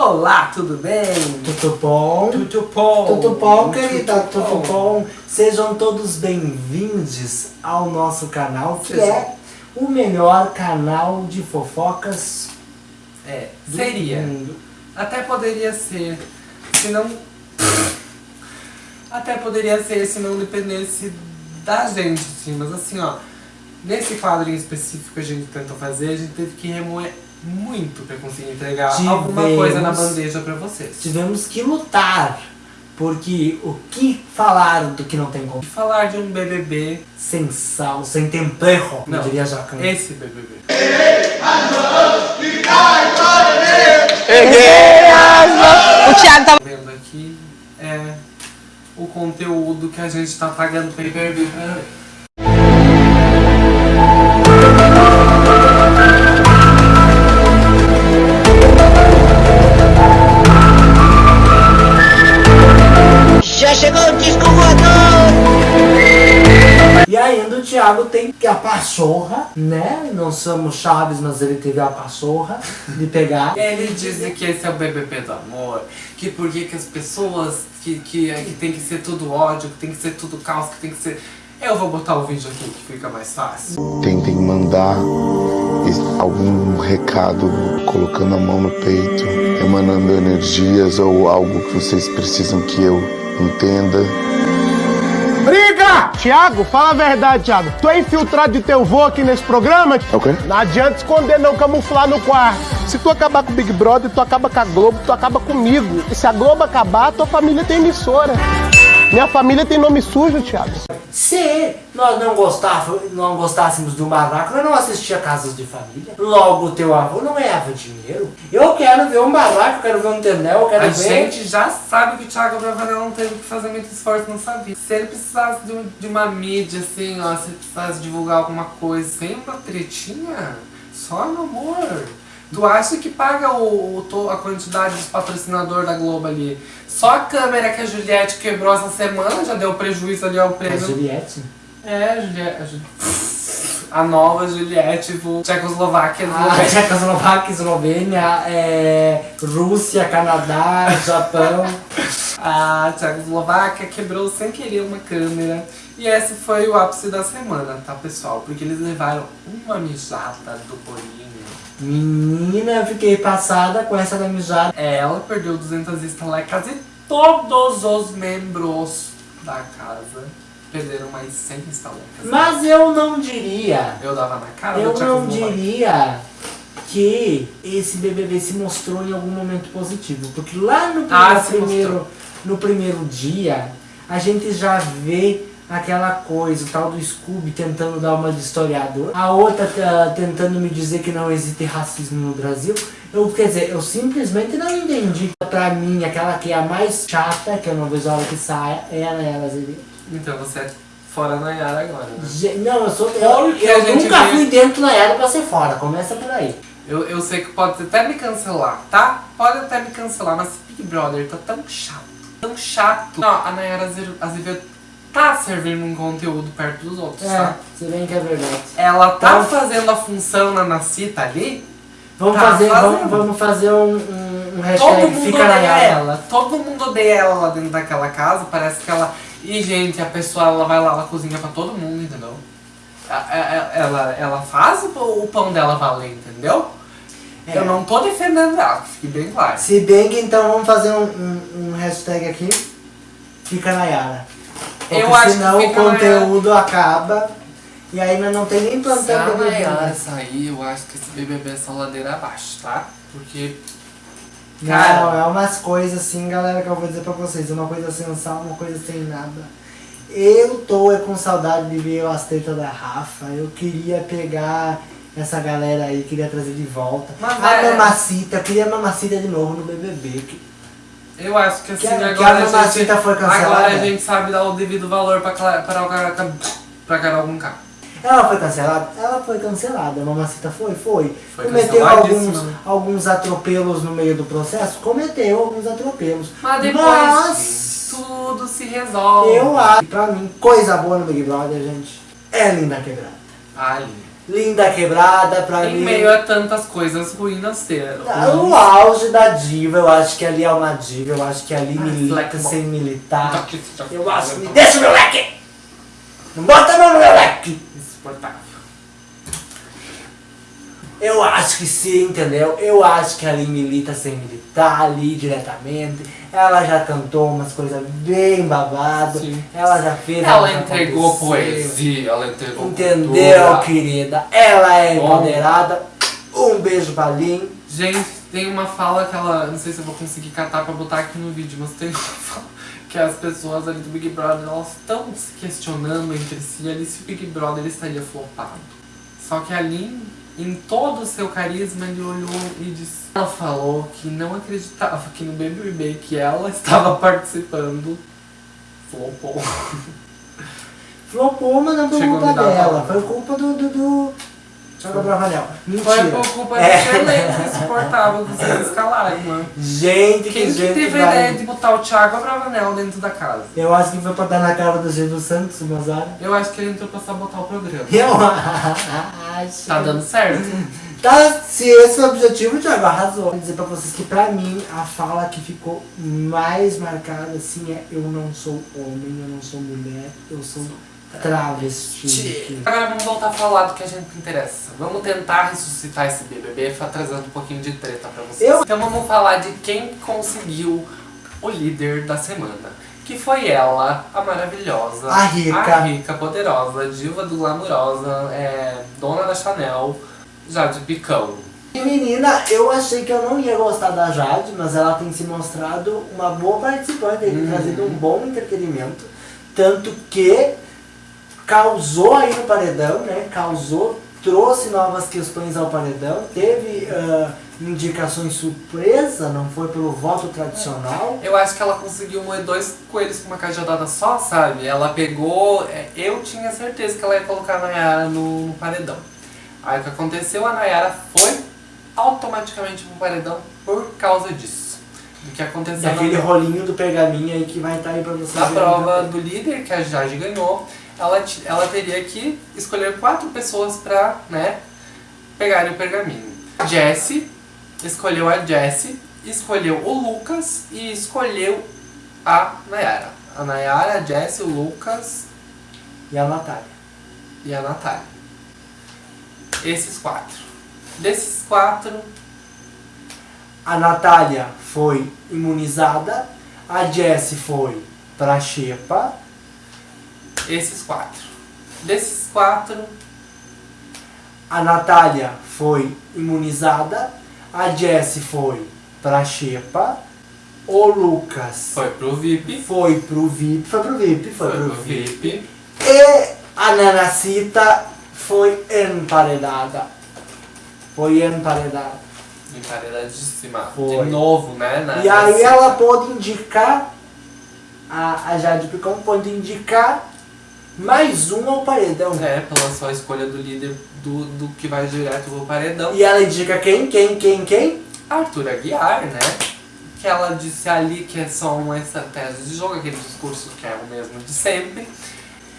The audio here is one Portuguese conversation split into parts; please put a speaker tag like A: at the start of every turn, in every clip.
A: Olá, tudo bem?
B: Tudo bom?
A: Tudo bom?
B: Tudo bom, querida?
A: Tudo
B: Tudo bom? Sejam todos bem-vindos ao nosso canal, que
A: Sejam.
B: é o melhor canal de fofocas
A: É, seria.
B: mundo.
A: Até poderia ser, se não... Até poderia ser se não dependesse da gente, assim. Mas assim, ó, nesse quadro em específico que a gente tentou fazer, a gente teve que remoer muito pra conseguir entregar alguma
B: Tivemos.
A: coisa na bandeja pra vocês.
B: Tivemos que lutar, porque o que falaram do que não tem como?
A: Falar de um BBB,
B: Sem sal, sem tempero,
A: Não.
B: eu diria Jacan.
A: esse BBB.
C: O Thiago tá
A: vendo aqui é o conteúdo que a gente tá pagando pay per view pra ver.
C: Chegou o disco voador!
B: E ainda o Thiago tem que a pachorra, né? Não somos chaves, mas ele teve a pachorra de pegar.
A: Ele diz que esse é o BBB do amor, que por que que as pessoas, que, que, que tem que ser tudo ódio, que tem que ser tudo caos, que tem que ser... Eu vou botar o vídeo aqui que fica mais fácil.
D: Tentem mandar algum recado colocando a mão no peito, emanando energias ou algo que vocês precisam que eu entenda.
E: Briga! Tiago, fala a verdade, Tiago. Tu é infiltrado de teu vô aqui nesse programa?
D: É o quê?
E: Não adianta esconder, não, camuflar no quarto. Se tu acabar com o Big Brother, tu acaba com a Globo, tu acaba comigo. E se a Globo acabar, tua família tem emissora. Minha família tem nome sujo, Tiago.
B: Se nós não, gostava, não gostássemos do barraco, nós não assistia Casas de Família. Logo, teu avô não ganhava dinheiro. Eu quero ver um barraco, quero ver um tendel, eu quero
A: A
B: ver...
A: gente já sabe que o Thiago Bravanel não teve que fazer muito esforço nessa vida. Se ele precisasse de, de uma mídia, assim, ó, se ele precisasse divulgar alguma coisa sem uma tretinha, só no amor. Tu acha que paga o, o a quantidade dos patrocinadores da Globo ali? Só a câmera que a Juliette quebrou essa semana já deu prejuízo ali ao
B: A
A: prêmio.
B: Juliette.
A: É, a Juliette. A, Ju- a nova Juliette, do Tchecoslováquia. do-
B: A Tchecoslováquia, Eslovênia, é, Rússia, Canadá, Japão.
A: A Tchecoslováquia quebrou sem querer uma câmera. E esse foi o ápice da semana, tá pessoal? Porque eles levaram uma mijada do Boninho.
B: Menina, eu fiquei passada com essa da mijada.
A: Ela perdeu 200 estalecas e todos os membros da casa perderam mais 100 estalecas.
B: Mas eu não diria,
A: Eu dava na cara
B: eu não diria que esse BBB se mostrou em algum momento positivo. Porque lá no
A: Ah,
B: primeiro,
A: mostrou.
B: no primeiro dia, a gente já vê aquela coisa, o tal do Scooby tentando dar uma de historiador, a outra tá tentando me dizer que não existe racismo no Brasil. Eu, quer dizer, eu simplesmente não entendi. Pra mim, aquela que é a mais chata, que eu não vejo a hora que saia, é a Nayara Azevedo.
A: Então você é fora Nayara agora, né?
B: Não, eu sou. Eu, eu nunca
A: vê.
B: fui dentro da era pra ser fora. Começa por aí.
A: Eu, eu sei que pode até me cancelar, tá? Pode até me cancelar, mas Big Brother tá tão chato, tão chato. Não, a Nayara Aze- Azevedo tá servindo um conteúdo perto dos outros,
B: É,
A: tá?
B: se bem que é verdade.
A: Ela tá
B: Então-
A: fazendo a função na Nacita ali,
B: Vamos
A: Tá
B: fazer, vamos, vamos fazer um, um, um
A: todo
B: hashtag
A: mundo
B: fica
A: odeia ela. Todo mundo odeia ela lá dentro daquela casa, parece que ela... E, gente, a pessoa, ela vai lá, ela cozinha pra todo mundo, entendeu? Ela, ela faz o pão- dela valer, entendeu?
B: É.
A: Eu não tô defendendo ela, que fique bem claro.
B: Se bem que então vamos fazer um, um, um hashtag aqui. Fica na Yara. Porque
A: Eu acho
B: senão o conteúdo acaba. E aí nós não tem nem
A: Se a
B: plantão
A: Nayara sair, eu acho que esse BBB é só ladeira abaixo, tá? Porque,
B: Não,
A: cara,
B: é umas coisas assim, galera, que eu vou dizer pra vocês. Uma coisa sem sal, uma coisa sem nada. Eu tô é, com saudade de ver as tetas da Rafa. Eu queria pegar essa galera aí, queria trazer de volta.
A: Mas
B: a
A: é-
B: mamacita, eu queria a mamacita de novo no BBB.
A: Eu acho que assim,
B: Que a- que a
A: agora, a
B: Mamacita foi cancelada.
A: agora a gente sabe dar o devido valor pra, Cla- pra, pra, pra Carol Conká.
B: Ela foi cancelada? Ela foi cancelada. A mamacita foi? Foi.
A: Foi
B: Cometeu alguns, alguns atropelos no meio do processo? Cometeu alguns atropelos.
A: Mas depois
B: Mas
A: tudo se resolve.
B: eu acho, que pra mim, coisa boa no Big Brother, gente, é linda quebrada.
A: Ah, linda.
B: Linda quebrada pra
A: Em
B: mim.
A: meio a tantas coisas ruins ser.
B: Ah, O auge da diva, eu acho que ali é uma diva, eu acho que ali
A: Ah,
B: milita sem militar.
A: Tá tá.
B: Eu acho que me deixa o meu leque! Não bota meu leque!
A: Insuportável.
B: Eu acho que sim, entendeu? Eu acho que ali milita sem militar, ali diretamente. Ela já cantou umas coisas bem babado.
A: Sim.
B: Ela já fez.
A: Ela entregou
B: aconteceu.
A: poesia, ela entregou
B: Entendeu,
A: cultura.
B: querida? Ela é
A: Bom.
B: empoderada. Um beijo pra Lin.
A: Gente, tem uma fala que ela. Não sei se eu vou conseguir catar pra botar aqui no vídeo, mas tem uma fala que as pessoas ali do Big Brother elas estão se questionando entre si ali se o Big Brother estaria flopado. Só que a Lin, em todo o seu carisma, ele olhou e disse. Ela falou que não acreditava que no BBB que ela estava participando flopou.
B: Flopou, mas não
A: a
B: culpa dela. Foi culpa do. do, do... Thiago Bravanel.
A: Foi
B: Mentira.
A: por culpa
B: É.
A: desse elenco insuportável que vocês escalaram, mano.
B: Gente, que
A: Quem que
B: gente
A: teve a ideia de botar o Thiago Abravanel dentro da casa?
B: Eu acho que foi pra dar na cara do Gil Santos, o Mozart.
A: Eu acho que ele entrou pra sabotar o programa.
B: Eu acho.
A: Tá dando certo?
B: Tá, se esse é o objetivo, o Thiago arrasou. Vou dizer pra vocês que pra mim a fala que ficou mais marcada assim é eu não sou homem, eu não sou mulher, eu sou travesti.
A: Agora vamos voltar a falar do que a gente interessa. Vamos tentar ressuscitar esse BBB trazendo um pouquinho de treta pra vocês.
B: Eu-
A: Então vamos falar de quem conseguiu o líder da semana. Que foi ela, a maravilhosa,
B: A rica.
A: a rica, poderosa, diva do glamurosa, é, dona da Chanel, Jade Picão.
B: E menina, eu achei que eu não ia gostar da Jade, mas ela tem se mostrado uma boa participante, tem
A: Uhum.
B: trazido um bom entretenimento. Tanto que causou aí no paredão, né? Causou, trouxe novas questões ao paredão, teve ah, indicações surpresa, não foi pelo voto tradicional.
A: Eu acho que ela conseguiu moer dois coelhos com uma cajadada só, sabe? Ela pegou. é, Eu tinha certeza que ela ia colocar a Nayara no, no paredão. Aí o que aconteceu? A Nayara foi automaticamente pro paredão por causa disso. Do que aconteceu
B: Daquele rolinho do pergaminho aí que vai estar aí pra vocês. verem
A: prova do líder, que a Jade ganhou. Ela, ela teria que escolher quatro pessoas pra, né, pegarem o pergaminho. Jessie escolheu a Jessie, escolheu o Lucas e escolheu a Nayara. A Nayara, a Jessie, o Lucas
B: E a Natália.
A: e a Natália. Esses quatro. Desses quatro,
B: A Natália foi imunizada, a Jessie foi pra Xepa,
A: esses quatro. Desses quatro,
B: a Natália foi imunizada, a Jessie foi pra Xepa, o Lucas
A: foi pro VIP.
B: foi pro VIP, foi pro VIP, foi,
A: Foi
B: pro
A: pro
B: VIP.
A: VIP.
B: E a Nanacita foi emparedada. Foi emparedada.
A: Emparedadíssima.
B: Foi.
A: De novo, né? na-
B: E aí ela pôde indicar, a, a Jade Picão pôde indicar mais um ao paredão.
A: É, pela sua escolha do líder do, do que vai direto pro paredão.
B: E ela indica quem, quem, quem, quem?
A: Arthur Aguiar, né? Que ela disse ali que é só uma estratégia de jogo, aquele discurso que é o mesmo de sempre.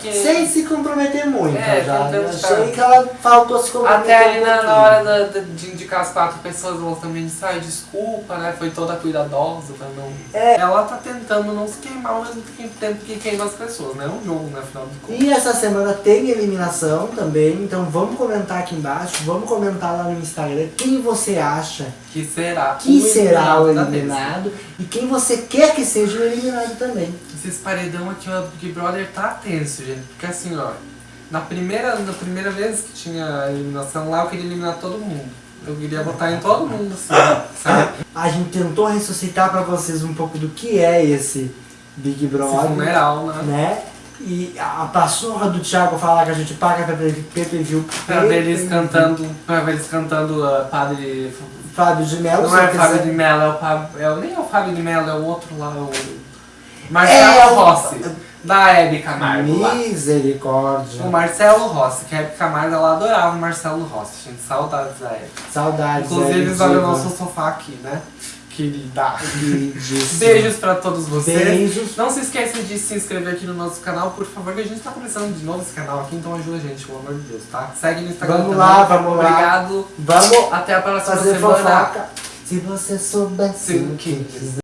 A: Que
B: Sem se comprometer muito,
A: É,
B: já. achei que ela faltou se comprometer
A: Até ali
B: um
A: na, na hora da- da- de indicar as quatro pessoas, ela também disse, ai, desculpa, né? Foi toda cuidadosa pra não.
B: É.
A: Ela tá tentando não se queimar ao mesmo tempo que queima as pessoas, né? É um jogo, né? Afinal de contas.
B: E essa semana tem eliminação também, então vamos comentar aqui embaixo, vamos comentar lá no Instagram quem você acha
A: Que será
B: que será o
A: da vez.
B: eliminado e quem você quer que seja o eliminado também.
A: Esse paredão aqui, do Big Brother tá tenso, gente. Porque assim, ó, na primeira, na primeira vez que tinha eliminação lá, eu queria eliminar todo mundo. Eu queria votar em todo mundo, assim, sabe?
B: A gente tentou ressuscitar pra vocês um pouco do que é esse Big
A: Esse
B: Brother,
A: funeral, né?
B: né? E a passorra do Thiago falar que a gente paga pra pay-per-view.
A: Pra ver eles cantando, pra ver eles cantando uh, Padre...
B: Fábio de Mello,
A: Não é Fábio de Mello, é o Fábio... É, o- nem é o Fábio de Mello, é o outro lá, o... Marcelo
B: É,
A: Rossi, da Hebe Camargo lá.
B: Misericórdia.
A: O Marcelo Rossi, que a Hebe Camargo, ela adorava o Marcelo Rossi, gente. Saudades da Hebe.
B: Saudades.
A: Inclusive,
B: Hebe
A: olha o
B: Diva.
A: nosso sofá aqui, né? querida.
B: Beijos.
A: Beijos pra todos vocês.
B: Beijos.
A: Não se esqueça de se inscrever aqui no nosso canal, por favor, que a gente tá começando de novo esse canal aqui, então ajuda a gente, pelo amor de Deus, tá? Segue no Instagram
B: Vamos
A: também.
B: lá, vamos lá.
A: Obrigado.
B: Vamos
A: Até a próxima
B: fazer
A: semana.
B: fofoca. Se você soubesse
A: Sim,
B: o que.